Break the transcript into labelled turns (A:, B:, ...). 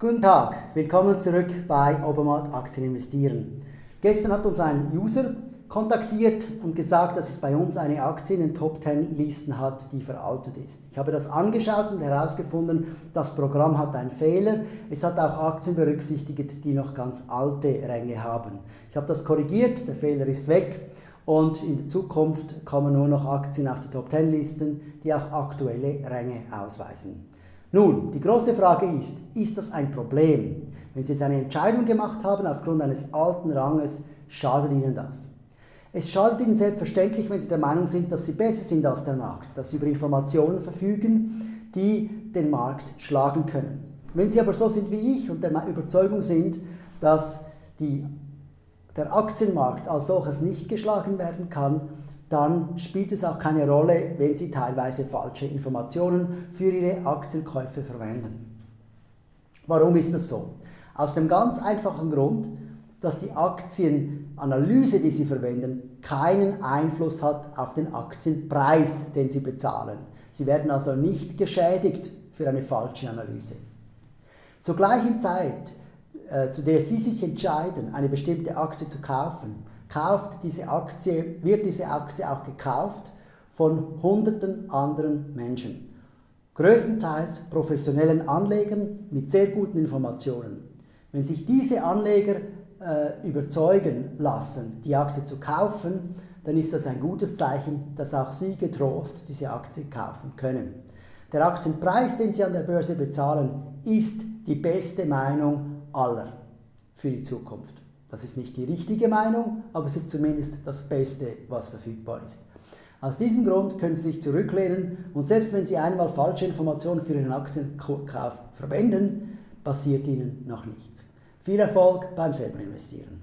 A: Guten Tag, willkommen zurück bei Obermatt Aktien investieren. Gestern hat uns ein User kontaktiert und gesagt, dass es bei uns eine Aktie in den Top 10 Listen hat, die veraltet ist. Ich habe das angeschaut und herausgefunden, das Programm hat einen Fehler. Es hat auch Aktien berücksichtigt, die noch ganz alte Ränge haben. Ich habe das korrigiert, der Fehler ist weg und in der Zukunft kommen nur noch Aktien auf die Top 10 Listen, die auch aktuelle Ränge ausweisen. Nun, die große Frage ist, ist das ein Problem? Wenn Sie jetzt eine Entscheidung gemacht haben aufgrund eines alten Ranges, schadet Ihnen das? Es schadet Ihnen selbstverständlich, wenn Sie der Meinung sind, dass Sie besser sind als der Markt, dass Sie über Informationen verfügen, die den Markt schlagen können. Wenn Sie aber so sind wie ich und der Überzeugung sind, dass die, der Aktienmarkt als solches nicht geschlagen werden kann, dann spielt es auch keine Rolle, wenn Sie teilweise falsche Informationen für Ihre Aktienkäufe verwenden. Warum ist das so? Aus dem ganz einfachen Grund, dass die Aktienanalyse, die Sie verwenden, keinen Einfluss hat auf den Aktienpreis, den Sie bezahlen. Sie werden also nicht geschädigt für eine falsche Analyse. Zur gleichen Zeit, äh, zu der Sie sich entscheiden, eine bestimmte Aktie zu kaufen, kauft diese Aktie, wird diese Aktie auch gekauft von hunderten anderen Menschen. Größtenteils professionellen Anlegern mit sehr guten Informationen. Wenn sich diese Anleger äh, überzeugen lassen, die Aktie zu kaufen, dann ist das ein gutes Zeichen, dass auch Sie getrost diese Aktie kaufen können. Der Aktienpreis, den Sie an der Börse bezahlen, ist die beste Meinung aller für die Zukunft. Das ist nicht die richtige Meinung, aber es ist zumindest das Beste, was verfügbar ist. Aus diesem Grund können Sie sich zurücklehnen und selbst wenn Sie einmal falsche Informationen für Ihren Aktienkauf verwenden, passiert Ihnen noch nichts. Viel Erfolg beim selber investieren.